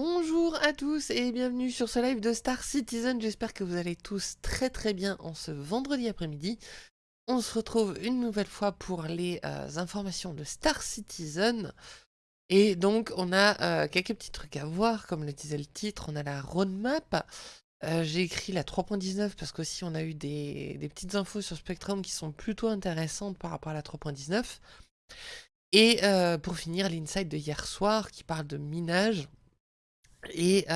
Bonjour à tous et bienvenue sur ce live de Star Citizen. J'espère que vous allez tous très très bien en ce vendredi après-midi. On se retrouve une nouvelle fois pour les euh, informations de Star Citizen. Et donc on a euh, quelques petits trucs à voir, comme le disait le titre, on a la roadmap. Euh, j'ai écrit la 3.19 parce qu'aussi on a eu des, des petites infos sur Spectrum qui sont plutôt intéressantes par rapport à la 3.19. Et pour finir, l'insight de hier soir qui parle de minage et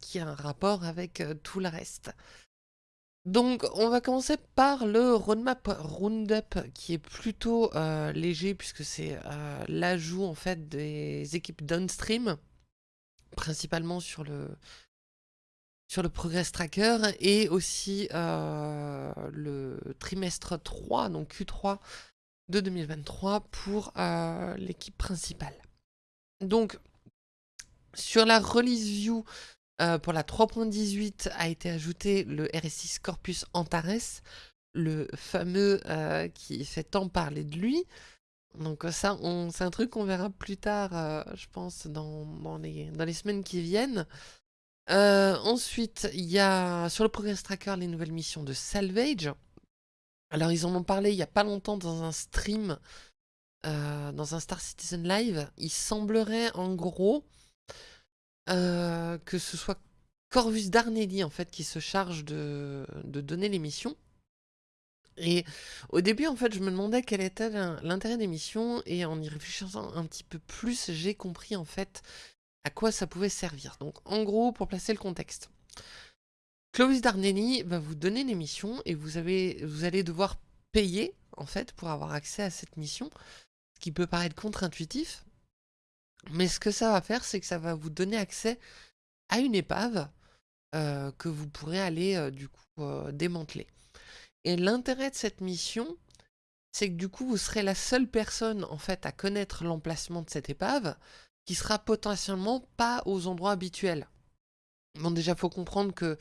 qui a un rapport avec tout le reste. Donc on va commencer par le roadmap roundup qui est plutôt léger puisque c'est l'ajout en fait des équipes downstream principalement sur le sur le progress tracker et aussi le trimestre 3 donc Q3 de 2023 pour l'équipe principale. Donc sur la release view, euh, pour la 3.18 a été ajouté le RS6 Corpus Antares, le fameux euh, qui fait tant parler de lui. Donc euh, ça, c'est un truc qu'on verra plus tard, je pense, dans, dans, les, dans, les, semaines qui viennent. ensuite, il y a sur le Progress Tracker les nouvelles missions de Salvage. Alors ils en ont parlé il n'y a pas longtemps dans un stream, dans un Star Citizen Live. Il semblerait en gros euh, que ce soit Corvus Darnelli en fait qui se charge de, donner les missions. Et au début, en fait, je me demandais quel était l'intérêt des missions, et en y réfléchissant un petit peu plus, j'ai compris en fait à quoi ça pouvait servir. Donc, en gros, pour placer le contexte, Clovis Darnelli va vous donner les missions, et vous, vous allez devoir payer en fait pour avoir accès à cette mission, ce qui peut paraître contre-intuitif, mais ce que ça va faire, c'est que ça va vous donner accès à une épave euh, que vous pourrez aller euh, du coup euh, démanteler. Et l'intérêt de cette mission, c'est que du coup vous serez la seule personne en fait à connaître l'emplacement de cette épave qui sera potentiellement pas aux endroits habituels. Bon déjà faut comprendre que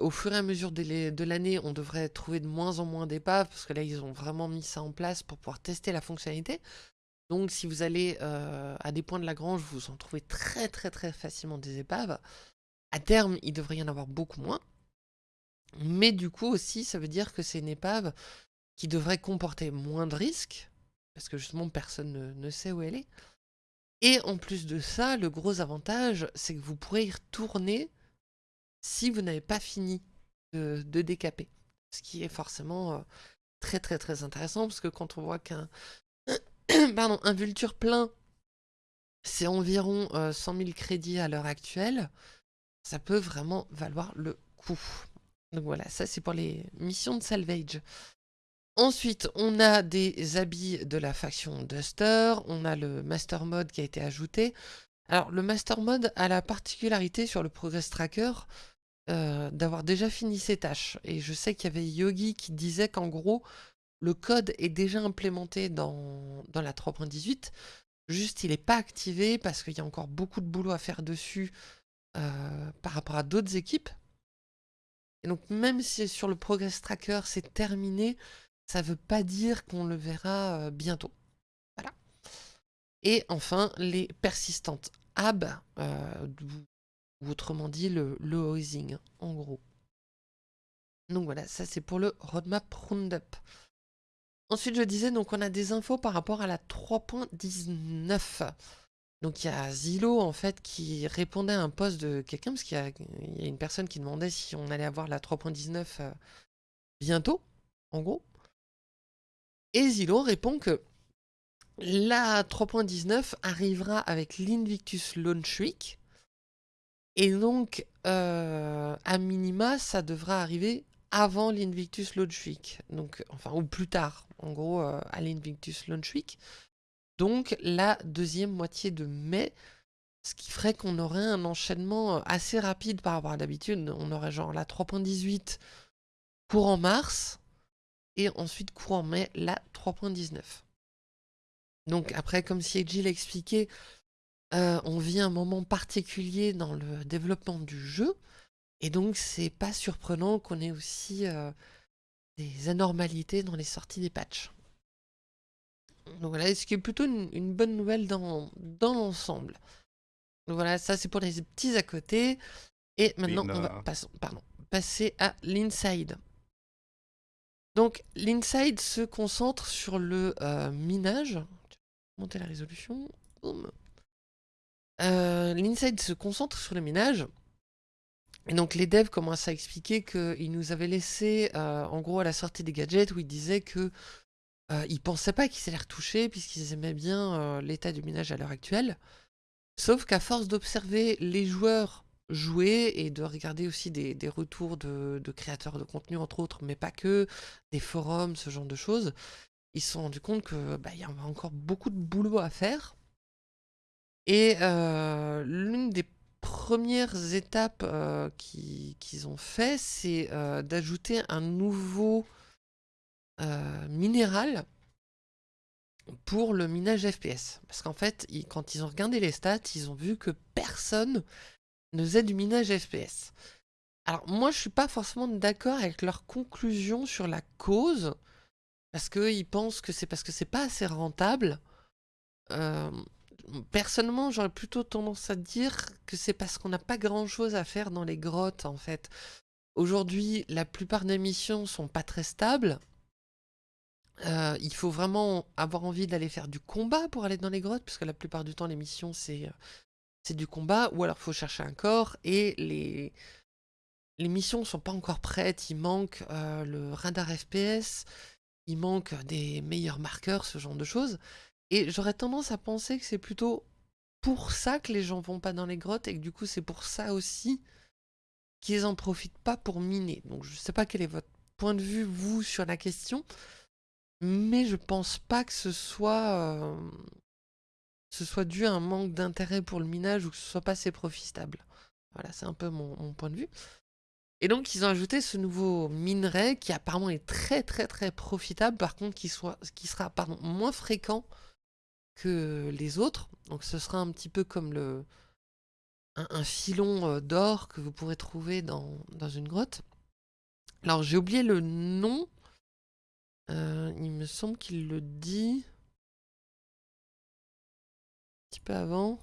au fur et à mesure de l'année, on devrait trouver de moins en moins d'épaves, parce que là, ils ont vraiment mis ça en place pour pouvoir tester la fonctionnalité. Donc si vous allez euh, à des points de la grange, vous en trouvez très très très facilement des épaves. À terme, il devrait y en avoir beaucoup moins. Mais du coup aussi, ça veut dire que c'est une épave qui devrait comporter moins de risques, parce que justement personne ne, sait où elle est. Et en plus de ça, le gros avantage, c'est que vous pourrez y retourner si vous n'avez pas fini de, décaper. Ce qui est forcément euh, très très très intéressant, parce que quand on voit qu'un pardon, un Vulture plein, c'est environ 100 euh, 000 crédits à l'heure actuelle. Ça peut vraiment valoir le coup. Donc voilà, ça c'est pour les missions de salvage. Ensuite, on a des habits de la faction Duster, on a le Master Mode qui a été ajouté. Alors, le Master Mode a la particularité sur le Progress Tracker euh, d'avoir déjà fini ses tâches. Et je sais qu'il y avait Yogi qui disait qu'en gros, le code est déjà implémenté dans, la 3.18, juste il n'est pas activé parce qu'il y a encore beaucoup de boulot à faire dessus euh, par rapport à d'autres équipes. Et donc même si sur le Progress Tracker c'est terminé, ça ne veut pas dire qu'on le verra euh, bientôt. Voilà. Et enfin, les persistantes AB, euh, ou autrement dit le, le housing, en gros. Donc voilà, ça c'est pour le roadmap roundup. Ensuite, je disais, donc on a des infos par rapport à la 3.19. Donc il y a Zillow en fait qui répondait à un poste de quelqu'un, parce qu'il y, a une personne qui demandait si on allait avoir la 3.19 euh, bientôt, en gros. Et Zillow répond que la 3.19 arrivera avec l'Invictus Launch Week. Et donc, euh, à minima, ça devra arriver avant l'Invictus Launch Week, donc, enfin, ou plus tard, en gros, euh, à l'Invictus Launch Week. Donc, la deuxième moitié de mai, ce qui ferait qu'on aurait un enchaînement euh, assez rapide par rapport à d'habitude. On aurait genre la 3.18 courant mars, et ensuite courant mai, la 3.19. Donc après, comme si Edgy l'expliquait, euh, on vit un moment particulier dans le développement du jeu, et donc, c'est pas surprenant qu'on ait aussi euh, des anormalités dans les sorties des patchs. Donc voilà, ce qui est plutôt une, bonne nouvelle dans, dans l'ensemble. Voilà, ça c'est pour les petits à côté. Et maintenant, on va pardon, passer à l'inside. Donc l'inside se concentre sur le euh, minage. Monter la résolution. Euh, l'inside se concentre sur le minage. Et donc les devs commencent à expliquer qu'ils nous avaient laissé, euh, en gros à la sortie des gadgets, où ils disaient que ils pensaient pas qu'ils allaient retoucher, puisqu'ils aimaient bien l'état du minage à l'heure actuelle. Sauf qu'à force d'observer les joueurs jouer et de regarder aussi des, retours de, créateurs de contenu, entre autres, mais pas que, des forums, ce genre de choses, ils se sont rendus compte qu'il bah, y avait encore beaucoup de boulot à faire. Et euh, l'une des premières étapes euh, qu'ils ont fait, c'est euh, d'ajouter un nouveau minéral pour le minage FPS. Parce qu'en fait, quand ils ont regardé les stats, ils ont vu que personne ne faisait du minage FPS. Alors moi, je suis pas forcément d'accord avec leur conclusion sur la cause, parce qu'ils pensent que c'est parce que c'est pas assez rentable. Personnellement, j'aurais plutôt tendance à dire que c'est parce qu'on n'a pas grand-chose à faire dans les grottes, en fait. Aujourd'hui, la plupart des missions sont pas très stables. Euh, il faut vraiment avoir envie d'aller faire du combat pour aller dans les grottes, parce que la plupart du temps, les missions, c'est euh, du combat, ou alors il faut chercher un corps, et les, les missions sont pas encore prêtes, il manque euh, le radar FPS, il manque des meilleurs marqueurs, ce genre de choses. Et j'aurais tendance à penser que c'est plutôt pour ça que les gens vont pas dans les grottes, et que du coup c'est pour ça aussi qu'ils en profitent pas pour miner. Donc je sais pas quel est votre point de vue, vous, sur la question, mais je pense pas que ce soit, euh, ce soit dû à un manque d'intérêt pour le minage ou que ce soit pas assez profitable. Voilà, c'est un peu mon, point de vue. Et donc ils ont ajouté ce nouveau minerai qui apparemment est très très très profitable, par contre qui, soit, qui sera pardon, moins fréquent que les autres. Donc ce sera un petit peu comme le, un, filon euh, d'or que vous pourrez trouver dans, dans une grotte. Alors j'ai oublié le nom euh, il me semble qu'il le dit un petit peu avant.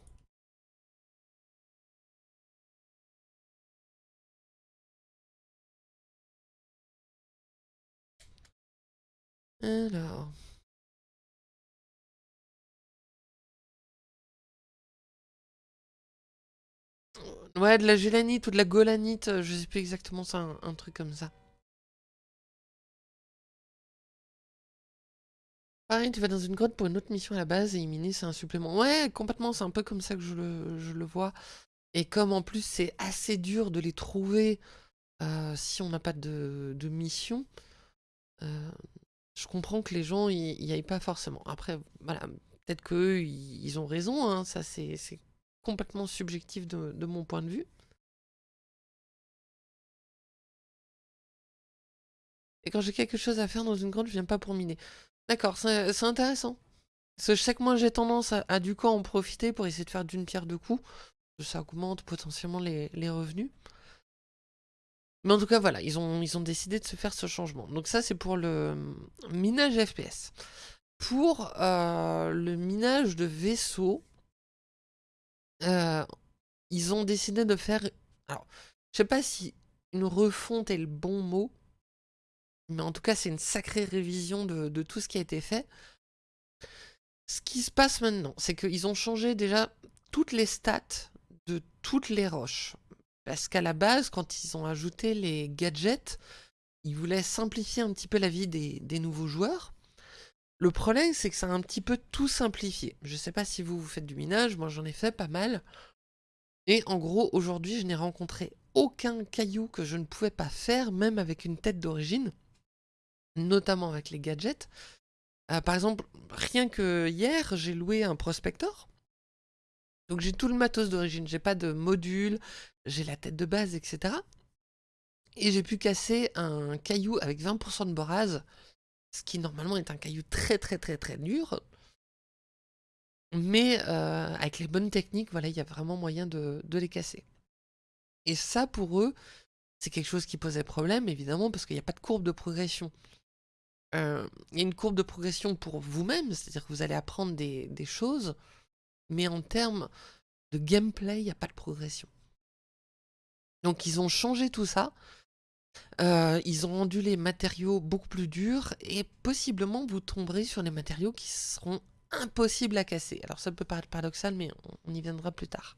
Alors... Ouais, de la gélanite ou de la golanite, je sais plus exactement, c'est un truc comme ça. Pareil, tu vas dans une grotte pour une autre mission à la base et y c'est un supplément. Ouais, complètement, c'est un peu comme ça que je le, vois. Et comme en plus c'est assez dur de les trouver euh, si on n'a pas de, mission, euh, je comprends que les gens y, aillent pas forcément. Après, voilà, peut-être qu'eux, ils ont raison, hein, ça c'est complètement subjectif de, mon point de vue. Et quand j'ai quelque chose à faire dans une grotte, je viens pas pour miner. D'accord, c'est intéressant. Parce que je j'ai tendance à, du coup en profiter pour essayer de faire d'une pierre deux coups. Ça augmente potentiellement les, revenus. Mais en tout cas voilà, ils ont, décidé de se faire ce changement. Donc ça c'est pour le minage FPS. Pour euh, le minage de vaisseaux, euh, ils ont décidé de faire... Alors, je sais pas si une refonte est le bon mot, mais en tout cas, c'est une sacrée révision de, tout ce qui a été fait. Ce qui se passe maintenant, c'est qu'ils ont changé déjà toutes les stats de toutes les roches. Parce qu'à la base, quand ils ont ajouté les gadgets, ils voulaient simplifier un petit peu la vie des, nouveaux joueurs. Le problème, c'est que ça a un petit peu tout simplifié. Je ne sais pas si vous, vous faites du minage, moi j'en ai fait pas mal. Et en gros, aujourd'hui, je n'ai rencontré aucun caillou que je ne pouvais pas faire, même avec une tête d'origine notamment avec les gadgets. Euh, par exemple, rien que hier, j'ai loué un prospector. Donc j'ai tout le matos d'origine, j'ai pas de module, j'ai la tête de base, etc. Et j'ai pu casser un caillou avec 20% de borase, ce qui normalement est un caillou très très très très dur. Mais euh, avec les bonnes techniques, voilà, il y a vraiment moyen de, les casser. Et ça, pour eux, c'est quelque chose qui posait problème, évidemment, parce qu'il n'y a pas de courbe de progression. Euh, il y a une courbe de progression pour vous-même, c'est-à-dire que vous allez apprendre des, choses, mais en termes de gameplay, il n'y a pas de progression. Donc ils ont changé tout ça. Euh, ils ont rendu les matériaux beaucoup plus durs et possiblement vous tomberez sur des matériaux qui seront impossibles à casser. Alors ça peut paraître paradoxal, mais on, y viendra plus tard.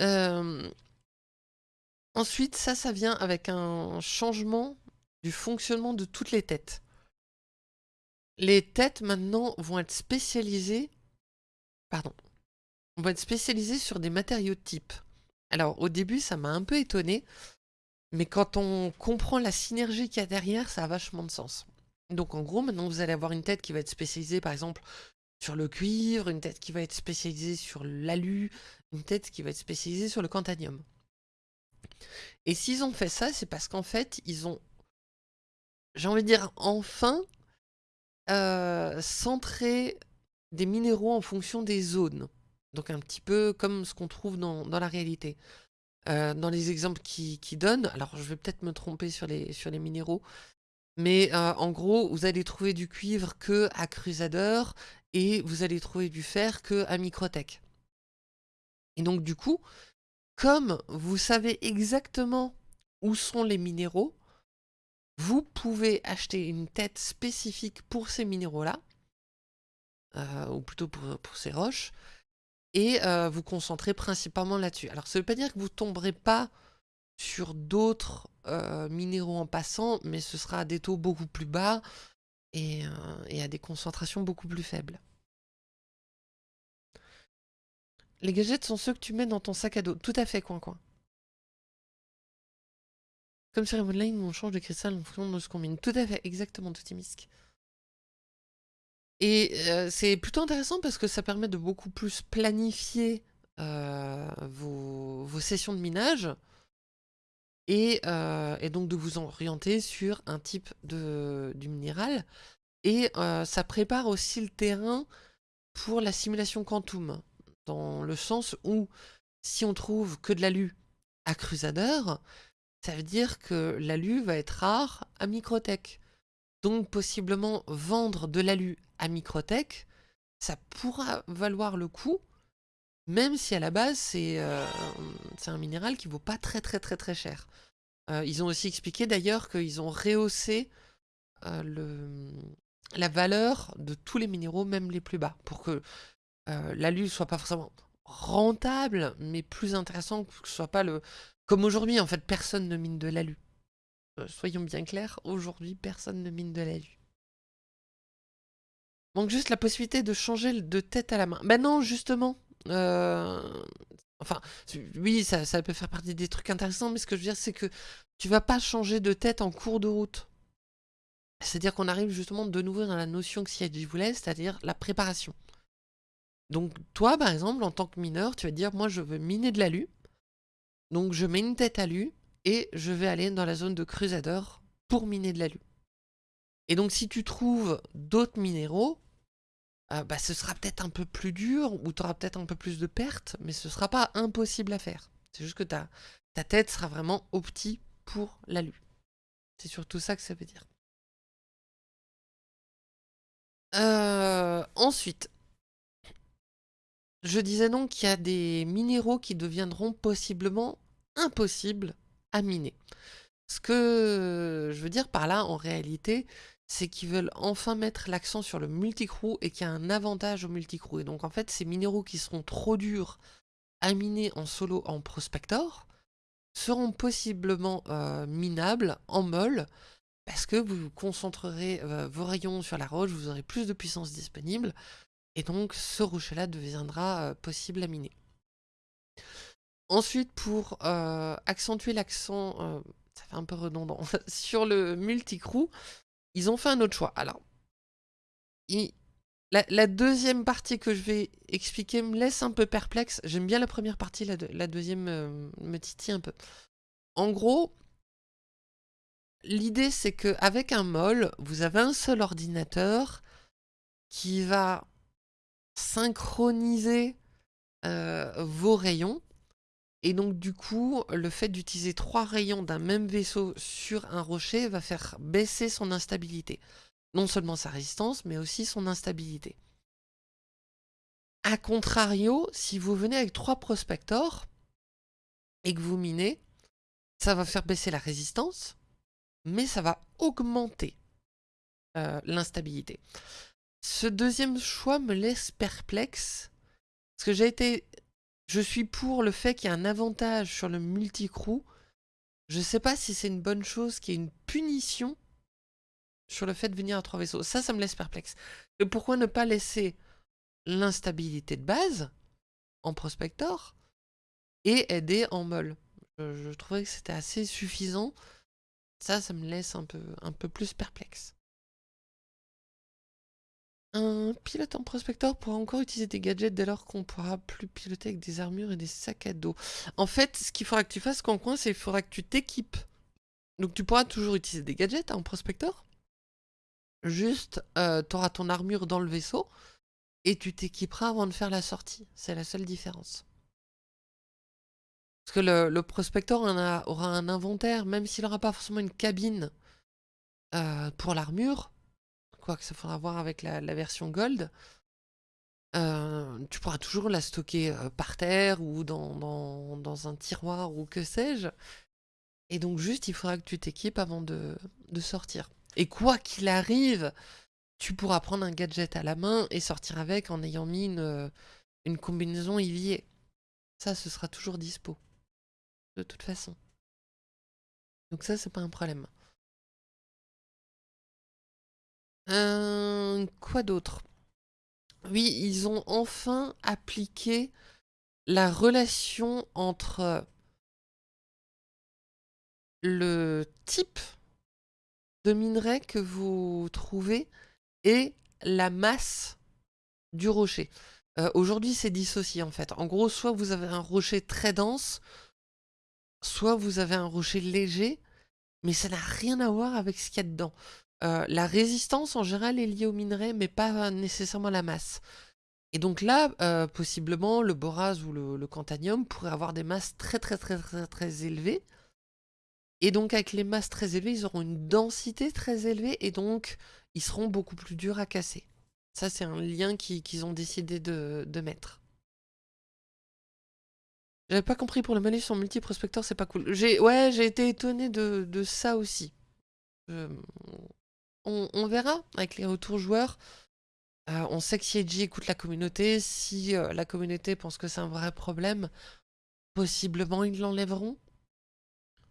Euh, ensuite, ça, ça vient avec un changement du fonctionnement de toutes les têtes. Les têtes maintenant vont être spécialisées, pardon, vont être spécialisées sur des matériaux types. Alors au début ça m'a un peu étonné, mais quand on comprend la synergie qu'il y a derrière, ça a vachement de sens. Donc en gros maintenant vous allez avoir une tête qui va être spécialisée par exemple sur le cuivre, une tête qui va être spécialisée sur l'alu, une tête qui va être spécialisée sur le cantanium. Et s'ils ont fait ça, c'est parce qu'en fait, ils ont, j'ai envie de dire, enfin, euh, centré des minéraux en fonction des zones. Donc un petit peu comme ce qu'on trouve dans, la réalité. Euh, dans les exemples qui, donnent, alors je vais peut-être me tromper sur les, sur les minéraux, mais euh, en gros, vous allez trouver du cuivre que à Crusader et vous allez trouver du fer que à Microtech. Et donc du coup, comme vous savez exactement où sont les minéraux, vous pouvez acheter une tête spécifique pour ces minéraux-là, euh, ou plutôt pour ces roches, et euh, vous concentrez principalement là-dessus. Alors ça ne veut pas dire que vous tomberez pas sur d'autres euh, minéraux en passant, mais ce sera à des taux beaucoup plus bas et, euh, et, à des concentrations beaucoup plus faibles. Les gadgets sont ceux que tu mets dans ton sac à dos. Tout à fait, coin coin. Comme sur Line, on change de cristal en fonction de ce qu'on mine. Tout à fait, exactement, Toutimisk. Et c'est plutôt intéressant parce que ça permet de beaucoup plus planifier vos, sessions de minage et, donc de vous orienter sur un type de, du minéral. Et ça prépare aussi le terrain pour la simulation quantum, dans le sens où si on trouve que de l'alu à Crusader, ça veut dire que l'alu va être rare à Microtech. Donc possiblement vendre de l'alu à Microtech, ça pourra valoir le coup, même si à la base c'est euh, un minéral qui vaut pas très très très très cher. Euh, ils ont aussi expliqué d'ailleurs qu'ils ont rehaussé euh, le, la valeur de tous les minéraux, même les plus bas, pour que l'alu soit pas forcément rentable, mais plus intéressant, que ce soit pas le... Comme aujourd'hui, en fait, personne ne mine de l'alu. Soyons bien clairs, aujourd'hui, personne ne mine de l'alu. Donc juste la possibilité de changer de tête à la main. Ben non, justement. Euh, enfin, oui, ça, peut faire partie des trucs intéressants, mais ce que je veux dire, c'est que tu vas pas changer de tête en cours de route. C'est-à-dire qu'on arrive justement de nouveau dans la notion que CIG voulait, c'est-à-dire la préparation. Donc toi, par exemple, en tant que mineur, tu vas dire, moi je veux miner de l'alu, donc je mets une tête à l'alu, et je vais aller dans la zone de Crusader pour miner de l'alu. Et donc si tu trouves d'autres minéraux, euh, bah, ce sera peut-être un peu plus dur, ou tu auras peut-être un peu plus de pertes, mais ce ne sera pas impossible à faire. C'est juste que ta, ta tête sera vraiment opti pour l'alu. C'est surtout ça que ça veut dire. Euh, ensuite, je disais donc qu'il y a des minéraux qui deviendront possiblement impossibles miner. Ce que je veux dire par là, en réalité, c'est qu'ils veulent enfin mettre l'accent sur le multicrew et qu'il y a un avantage au multicrew. Et donc en fait, ces minéraux qui seront trop durs à miner en solo en prospector seront possiblement euh, minables en molle parce que vous concentrerez euh, vos rayons sur la roche, vous aurez plus de puissance disponible et donc ce rocher-là deviendra euh, possible à miner. Ensuite, pour accentuer l'accent, ça fait un peu redondant, sur le multicrew, ils ont fait un autre choix. Alors, la, deuxième partie que je vais expliquer me laisse un peu perplexe. J'aime bien la première partie, la, deuxième euh, me titille un peu. En gros, l'idée c'est qu'avec un mol, vous avez un seul ordinateur qui va synchroniser euh, vos rayons. Et donc du coup, le fait d'utiliser trois rayons d'un même vaisseau sur un rocher va faire baisser son instabilité. Non seulement sa résistance, mais aussi son instabilité. A contrario, si vous venez avec trois prospectors et que vous minez, ça va faire baisser la résistance, mais ça va augmenter euh, l'instabilité. Ce deuxième choix me laisse perplexe, parce que j'ai été... Je suis pour le fait qu'il y a un avantage sur le multicrew. Je ne sais pas si c'est une bonne chose qu'il y ait une punition sur le fait de venir à trois vaisseaux. Ça, ça me laisse perplexe. Et pourquoi ne pas laisser l'instabilité de base en prospector et aider en molle je, trouvais que c'était assez suffisant. Ça, ça me laisse un peu plus perplexe. Un pilote en prospector pourra encore utiliser des gadgets dès lors qu'on pourra plus piloter avec des armures et des sacs à dos. En fait, ce qu'il faudra que tu fasses, coin, c'est qu'il faudra que tu t'équipes. Donc tu pourras toujours utiliser des gadgets en prospector. Juste, euh, tu auras ton armure dans le vaisseau et tu t'équiperas avant de faire la sortie. C'est la seule différence. Parce que le, prospector aura un inventaire, même s'il n'aura pas forcément une cabine euh, pour l'armure, quoi que ça faudra voir avec la, version Gold, euh, tu pourras toujours la stocker euh, par terre ou dans, dans, un tiroir ou que sais-je. Et donc juste, il faudra que tu t'équipes avant de, de sortir. Et quoi qu'il arrive, tu pourras prendre un gadget à la main et sortir avec en ayant mis une, une combinaison Ivier. Ça, ce sera toujours dispo de toute façon. Donc ça, c'est pas un problème. Euh, quoi d'autre? Oui, ils ont enfin appliqué la relation entre le type de minerai que vous trouvez et la masse du rocher. Euh, aujourd'hui, c'est dissocié en fait. En gros, soit vous avez un rocher très dense, soit vous avez un rocher léger, mais ça n'a rien à voir avec ce qu'il y a dedans. Euh, la résistance en général est liée au minerai, mais pas nécessairement la masse. Et donc là, euh, possiblement, le boraz ou le, cantanium pourraient avoir des masses très très très très très élevées. Et donc avec les masses très élevées, ils auront une densité très élevée et donc ils seront beaucoup plus durs à casser. Ça, c'est un lien qu'ils ont décidé de, de mettre. J'avais pas compris pour le malus en multi-prospecteur, c'est pas cool. Ouais, j'ai été étonné de, ça aussi. On, verra avec les retours joueurs. Euh, on sait que Edgy écoute la communauté, si euh, la communauté pense que c'est un vrai problème, possiblement ils l'enlèveront.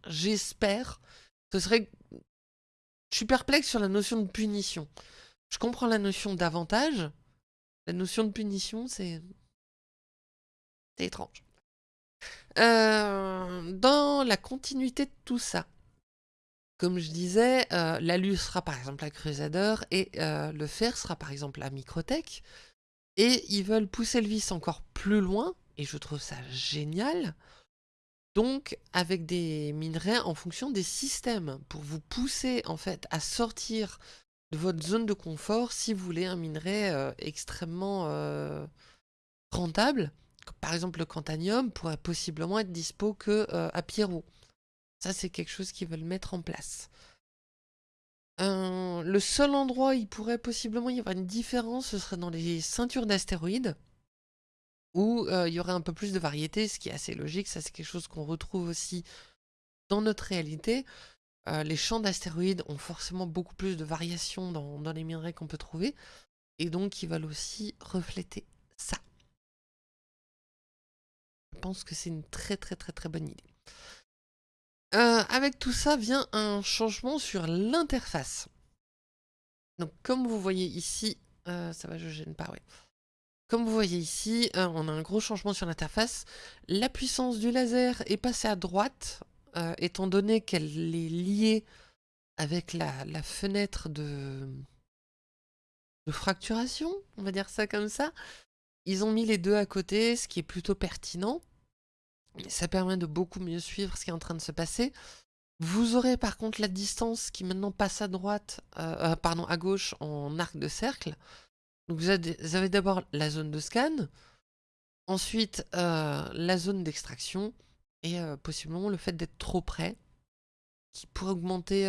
J'espère. Ce serait... Je suis perplexe sur la notion de punition. Je comprends la notion d'avantage. La notion de punition, c'est... C'est étrange. Euh, dans la continuité de tout ça, comme je disais, euh, l'alu sera par exemple la Crusader et euh, le fer sera par exemple la Microtech. Et ils veulent pousser le vice encore plus loin, et je trouve ça génial. Donc avec des minerais en fonction des systèmes, pour vous pousser en fait à sortir de votre zone de confort si vous voulez un minerai extrêmement rentable par exemple, le cantanium pourrait possiblement être dispo que euh, à Pierrot. Ça, c'est quelque chose qu'ils veulent mettre en place. Euh, le seul endroit où il pourrait possiblement y avoir une différence, ce serait dans les ceintures d'astéroïdes, où euh, il y aurait un peu plus de variété, ce qui est assez logique. Ça, c'est quelque chose qu'on retrouve aussi dans notre réalité. les champs d'astéroïdes ont forcément beaucoup plus de variations dans, dans les minerais qu'on peut trouver, et donc ils veulent aussi refléter ça. Je pense que c'est une très très très très bonne idée. Euh, avec tout ça vient un changement sur l'interface. Donc comme vous voyez ici, euh, ça va je gêne pas, ouais. Comme vous voyez ici, euh, on a un gros changement sur l'interface. La puissance du laser est passée à droite, étant donné qu'elle est liée avec la, fenêtre de fracturation, on va dire ça comme ça. Ils ont mis les deux à côté, ce qui est plutôt pertinent. Ça permet de beaucoup mieux suivre ce qui est en train de se passer. Vous aurez par contre la distance qui maintenant passe à droite, euh, euh, pardon, à gauche en arc de cercle. Donc vous avez d'abord la zone de scan, ensuite euh, la zone d'extraction, et possiblement le fait d'être trop près, qui pourrait augmenter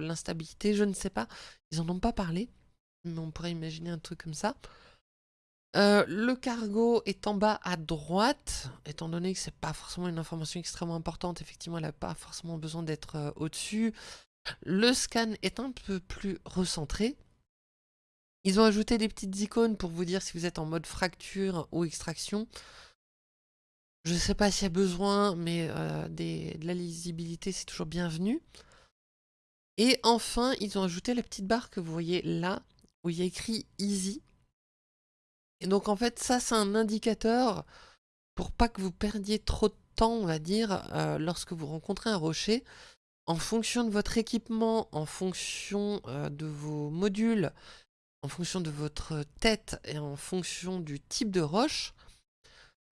l'instabilité, je ne sais pas. Ils en ont pas parlé, mais on pourrait imaginer un truc comme ça. Euh, le cargo est en bas à droite, étant donné que c'est pas forcément une information extrêmement importante, effectivement elle n'a pas forcément besoin d'être euh, au-dessus. Le scan est un peu plus recentré. Ils ont ajouté des petites icônes pour vous dire si vous êtes en mode fracture ou extraction. Je ne sais pas s'il y a besoin, mais euh, de la lisibilité c'est toujours bienvenu. Et enfin, ils ont ajouté la petite barre que vous voyez là, où il y a écrit Easy. Et donc en fait, ça c'est un indicateur pour pas que vous perdiez trop de temps, on va dire, euh, lorsque vous rencontrez un rocher. En fonction de votre équipement, en fonction euh, de vos modules, en fonction de votre tête et en fonction du type de roche,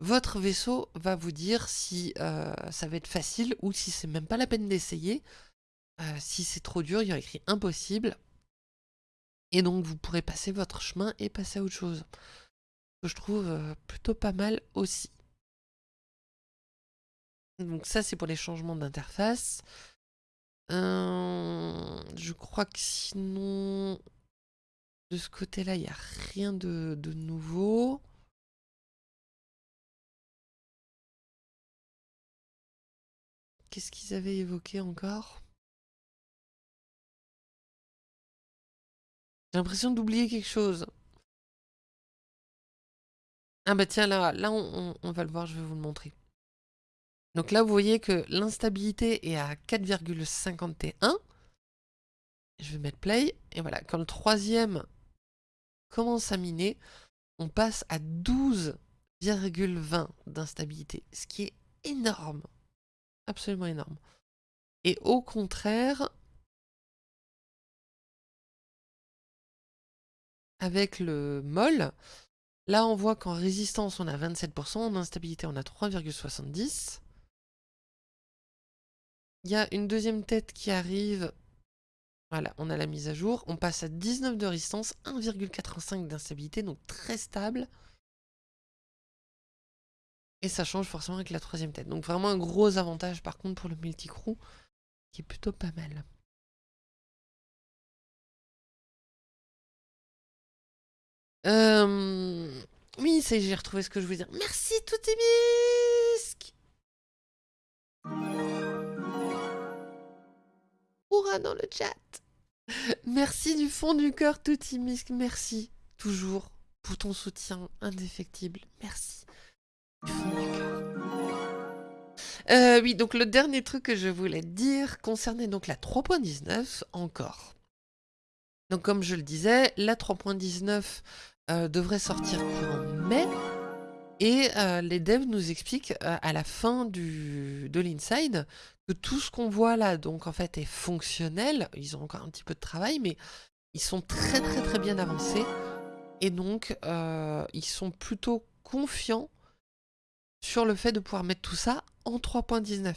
votre vaisseau va vous dire si euh, ça va être facile ou si c'est même pas la peine d'essayer. si c'est trop dur, il y aura écrit impossible. Et donc vous pourrez passer votre chemin et passer à autre chose que je trouve euh, plutôt pas mal aussi. Donc ça c'est pour les changements d'interface. Euh, je crois que sinon de ce côté-là il n'y a rien de, de nouveau. Qu'est-ce qu'ils avaient évoqué encore? J'ai l'impression d'oublier quelque chose. Ah bah tiens, là, là on, va le voir, je vais vous le montrer. Donc là, vous voyez que l'instabilité est à 4,51. Je vais mettre play. Et voilà, quand le troisième commence à miner, on passe à 12,20 d'instabilité. Ce qui est énorme. Absolument énorme. Et au contraire, avec le molle, Là, on voit qu'en résistance, on a 27%, en instabilité, on a 3,70. Il y a une deuxième tête qui arrive. Voilà, on a la mise à jour. On passe à 19 de résistance, 1,85 d'instabilité, donc très stable. Et ça change forcément avec la troisième tête. Donc vraiment un gros avantage par contre pour le multicrew, qui est plutôt pas mal. Euh... Oui, c'est j'ai retrouvé ce que je voulais dire. Merci Toutimisque Hurrah dans le chat Merci du fond du cœur Toutimisque, merci toujours pour ton soutien indéfectible. Merci. Euh, oui, donc le dernier truc que je voulais dire concernait donc la 3.19 encore. Donc comme je le disais, la 3.19 euh, devrait sortir en mai. Et euh, les devs nous expliquent euh, à la fin de l'inside que tout ce qu'on voit là, donc en fait, est fonctionnel. Ils ont encore un petit peu de travail, mais ils sont très très très bien avancés. Et donc, ils sont plutôt confiants sur le fait de pouvoir mettre tout ça en 3.19.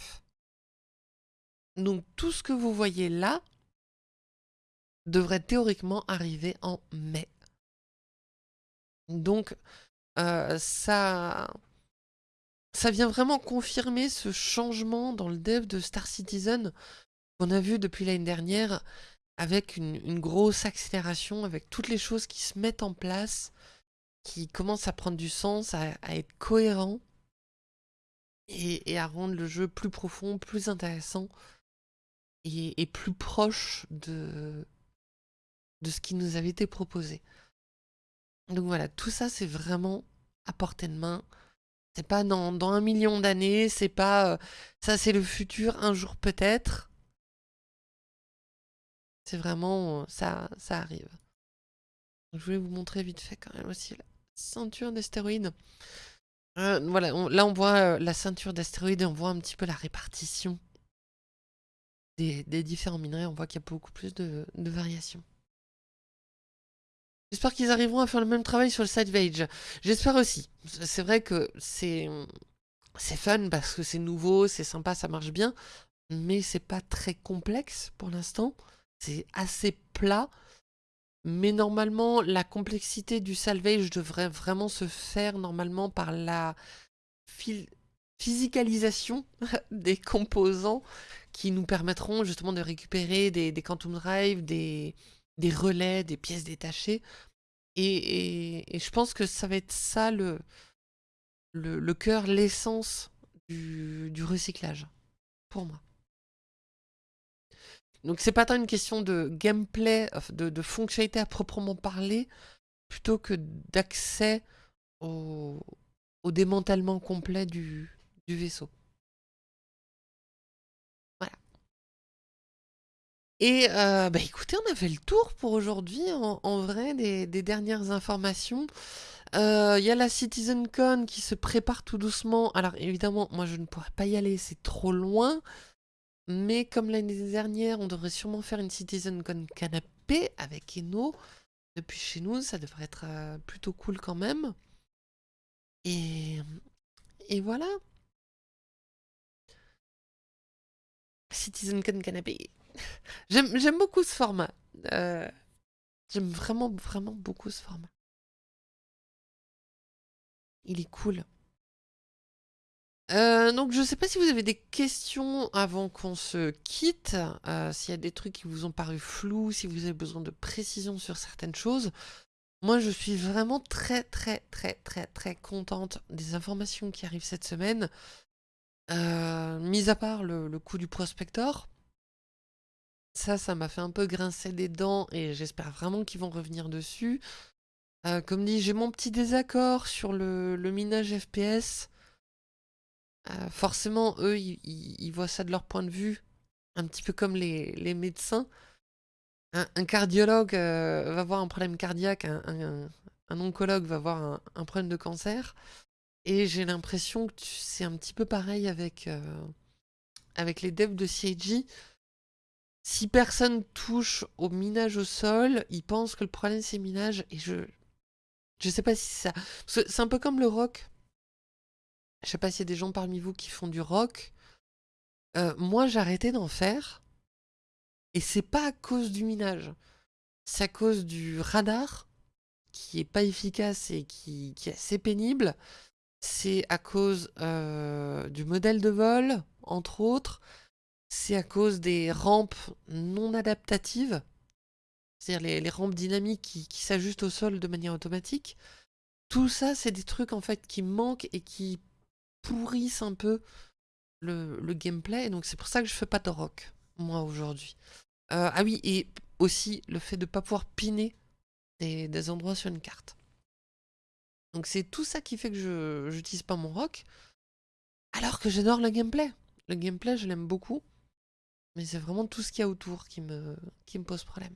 Donc tout ce que vous voyez là devrait théoriquement arriver en mai. Donc, euh, ça, ça vient vraiment confirmer ce changement dans le dev de Star Citizen qu'on a vu depuis l'année dernière avec une, grosse accélération, avec toutes les choses qui se mettent en place, qui commencent à prendre du sens, à, être cohérent et, à rendre le jeu plus profond, plus intéressant et, plus proche de ce qui nous avait été proposé. Donc voilà, tout ça c'est vraiment à portée de main. C'est pas dans, un million d'années, c'est pas... Euh, ça c'est le futur, un jour peut-être. C'est vraiment... ça, ça arrive. Je voulais vous montrer vite fait quand même aussi la ceinture d'astéroïdes. Euh, voilà, là on voit euh, la ceinture d'astéroïdes et on voit un petit peu la répartition des, différents minerais. On voit qu'il y a beaucoup plus de variations. J'espère qu'ils arriveront à faire le même travail sur le side J'espère aussi. C'est vrai que c'est c'est fun parce que c'est nouveau, c'est sympa, ça marche bien, mais c'est pas très complexe pour l'instant. C'est assez plat. Mais normalement, la complexité du salvage devrait vraiment se faire normalement par la physicalisation des composants qui nous permettront justement de récupérer des, des Quantum Drive, des, des relais, des pièces détachées, Et, je pense que ça va être ça le, le, cœur, l'essence du, recyclage, pour moi. Donc c'est pas tant une question de gameplay, de, fonctionnalité à proprement parler, plutôt que d'accès au, démantèlement complet du vaisseau. Et euh, bah écoutez, on a fait le tour pour aujourd'hui, en, vrai, des, dernières informations. Euh, il y a la CitizenCon qui se prépare tout doucement. Alors évidemment, moi je ne pourrais pas y aller, c'est trop loin. Mais comme l'année dernière, on devrait sûrement faire une CitizenCon canapé avec Eno. Depuis chez nous, ça devrait être euh, plutôt cool quand même. Et, et voilà. CitizenCon canapé. J'aime beaucoup ce format. Euh, j'aime vraiment, vraiment beaucoup ce format. Il est cool. Euh, donc je sais pas si vous avez des questions avant qu'on se quitte, euh, s'il y a des trucs qui vous ont paru flous, si vous avez besoin de précision sur certaines choses. Moi je suis vraiment très très très très très contente des informations qui arrivent cette semaine. mis à part le, le coup du prospector, ça, ça m'a fait un peu grincer des dents et j'espère vraiment qu'ils vont revenir dessus. Euh, comme dit, j'ai mon petit désaccord sur le, minage FPS. Euh, forcément, eux, ils, voient ça de leur point de vue, un petit peu comme les, médecins. Un, cardiologue euh, va voir un problème cardiaque, un, oncologue va voir un, problème de cancer. Et j'ai l'impression que c'est un petit peu pareil avec, avec les devs de CIG. Si personne touche au minage au sol, ils pensent que le problème c'est minage et je je sais pas si ça. C'est un peu comme le rock. Je sais pas s'il y a des gens parmi vous qui font du rock. Euh, moi j'ai arrêté d'en faire et c'est pas à cause du minage. C'est à cause du radar qui est pas efficace et qui, est assez pénible. C'est à cause euh, du modèle de vol, entre autres c'est à cause des rampes non adaptatives, c'est-à-dire les, rampes dynamiques qui, s'ajustent au sol de manière automatique. Tout ça, c'est des trucs en fait qui manquent et qui pourrissent un peu le, gameplay. Et donc c'est pour ça que je fais pas de rock, moi, aujourd'hui. Euh, ah oui, et aussi le fait de ne pas pouvoir piner des, endroits sur une carte. Donc c'est tout ça qui fait que je n'utilise pas mon rock, alors que j'adore le gameplay. Le gameplay, je l'aime beaucoup. Mais c'est vraiment tout ce qu'il y a autour qui me, qui me pose problème.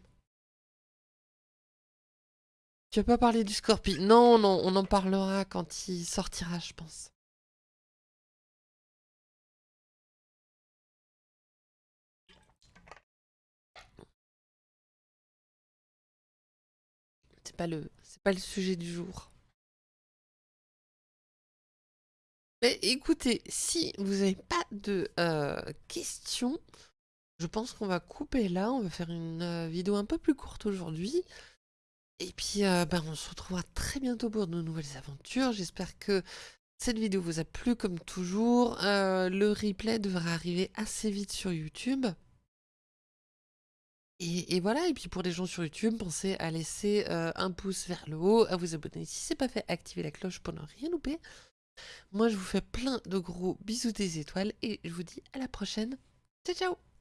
Tu vas pas parler du Scorpion Non, non, on en parlera quand il sortira, je pense. C'est pas le, pas le sujet du jour. Mais écoutez, si vous n'avez pas de euh, questions, je pense qu'on va couper là, on va faire une euh, vidéo un peu plus courte aujourd'hui. Et puis, euh, ben, on se retrouvera très bientôt pour de nouvelles aventures. J'espère que cette vidéo vous a plu comme toujours. Euh, le replay devrait arriver assez vite sur YouTube. Et, voilà, et puis pour les gens sur YouTube, pensez à laisser un pouce vers le haut, à vous abonner si ce n'est pas fait, activer la cloche pour ne rien louper. Moi, je vous fais plein de gros bisous des étoiles et je vous dis à la prochaine. Ciao, ciao